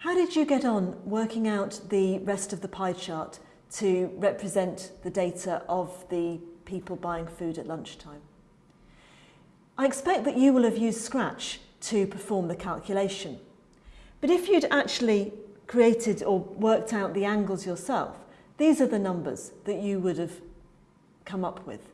How did you get on working out the rest of the pie chart to represent the data of the people buying food at lunchtime? I expect that you will have used Scratch to perform the calculation. But if you'd actually created or worked out the angles yourself, these are the numbers that you would have come up with.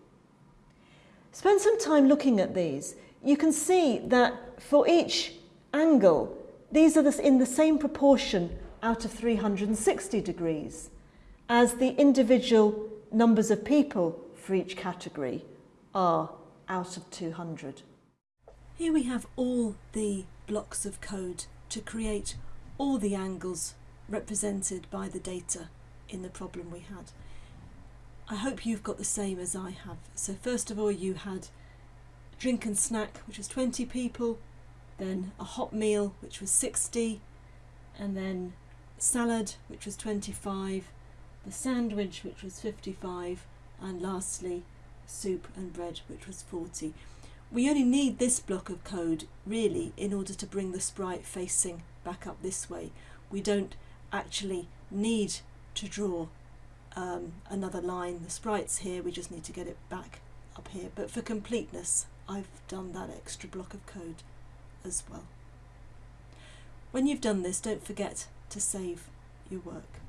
Spend some time looking at these. You can see that for each angle, these are in the same proportion out of 360 degrees as the individual numbers of people for each category are out of 200. Here we have all the blocks of code to create all the angles represented by the data in the problem we had. I hope you've got the same as I have. So first of all you had drink and snack which was 20 people, then a hot meal which was 60, and then salad which was 25, the sandwich which was 55, and lastly soup and bread which was 40. We only need this block of code really in order to bring the sprite facing back up this way. We don't actually need to draw um, another line. The sprite's here, we just need to get it back up here. But for completeness, I've done that extra block of code as well. When you've done this, don't forget to save your work.